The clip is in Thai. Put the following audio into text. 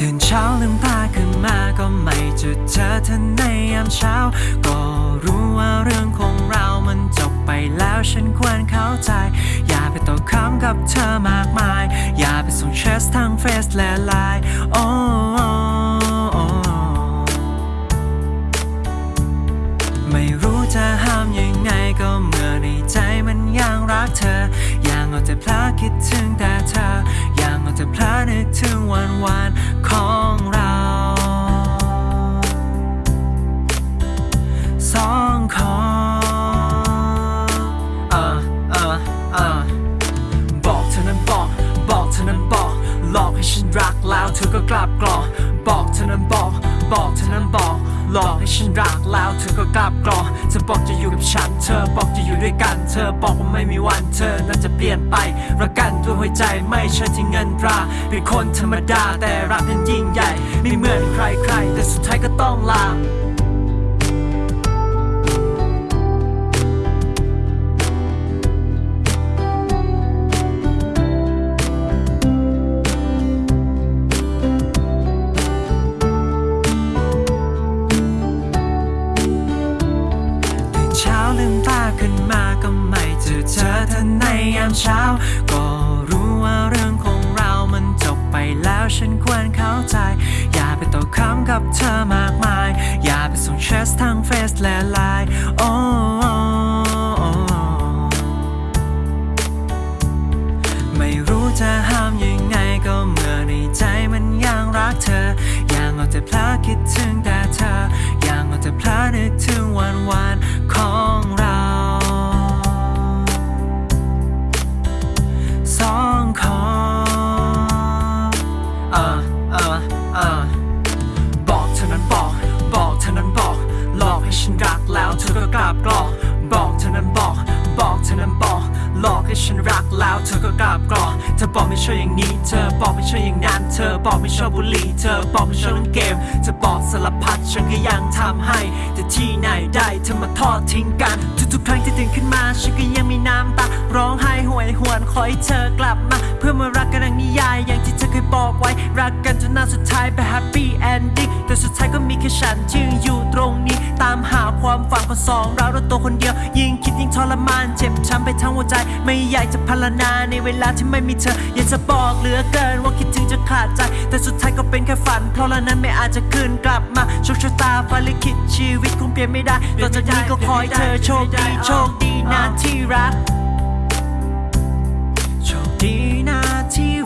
ตื่นเช้าลืมตาขึ้นมาก็ไม่เจอเธอเธอในยามเช้า ก็รู้ว่าเรื่องของเรามันจบไปแล้วฉันควรเข้าใจ ตกคำกับเธอมากมาย อย่าไปส่งเชสทางเฟซและไลน์โอ้ไม่รู้จะห้ามยังไงก็เมื่อในใจมันยังรักเธอ ยังเอาแต่เพลอคิดถึงแต่เธอ ยังเอาแต่เพลอนึกถึงวันวันของ ฉันรักแล้วเธอก็กลับกรอกบอกเธอนั้นบอกบอกเธอนั้นบอก หลอกให้ฉันรักแล้วเธอก็กลับกรอกเธอบอกจะอยู่กับฉัน เธอบอกจะอยู่ด้วยกัน เธอบอกว่าไม่มีวันเธอนั้นจะเปลี่ยนไปรักกันด้วยหัวใจไม่ใช่ที่เงินตราเป็นคนธรรมดาแต่รักนั้นยิ่งใหญ่ ไม่เหมือนใครใครแต่สุดท้ายก็ต้องลา เช้า ก็รู้ว่าเรื่องของเรามันจบไปแล้วฉันควรเข้าใจ อย่าไปตกคำกับเธอมากมาย อย่าไปส่งเชสทางเฟซและไลน์โอ้ไม่รู้จะห้ามยังไงก็เมื่อในใจมันยังรักเธอยังเอาแต่เพล อกเธอนั้นบอก บอกเธอนั้นบอก หลอกให้ฉันรักแล้วเธอก็กลับกรอกบอกเธอนั้นบอก บอกเธอนั้นบอก หลอกให้ฉันรักแล้วเธอก็กลับกรอกเธอบอกไม่ชอบอย่างนี้ เธอบอกไม่ชอบอย่างนั้น เธอบอกไม่ชอบบุหรี่เธอบอกไม่ชอบเล่นเกม เธอบอกสารพัดฉันก็ยังทำให้ แต่ที่ไหนได้เธอมาทอดทิ้งกันทุกๆครั้ง ขึ้นมาฉันก็ยังมีน้ำตา ร้องไห้หวยหวนขอให้เธอกลับมา เพื่อมารักกันดังนิยาย อย่างที่เธอเคยบอกไว้ รักกันจนหน้าสุดท้ายไป happy ending แต่สุดท้ายก็มีแค่ฉันที่ยังอยู่ตรงนี้ ตามหาความฝันของสองเราเราตัวคนเดียว ยิ่งคิดยิ่งทรมาน เจ็บช้ำไปทั้งหัวใจ ไม่อยากจะพรรณนาในเวลาที่ไม่มีเธอ อยากจะบอกเหลือเกินว่าคิด ขาดใจ แต่สุดท้ายก็เป็นแค่ฝัน เพราะละนั้นไม่อาจจะคืนกลับมาโชคชะตาฟ้าลิขิตชีวิตคงเปลี่ยนไม่ได้ต่อจากนี้ก็ขอให้เธอโชคดีโชคดีนะที่รักโชคดีนะที่รัก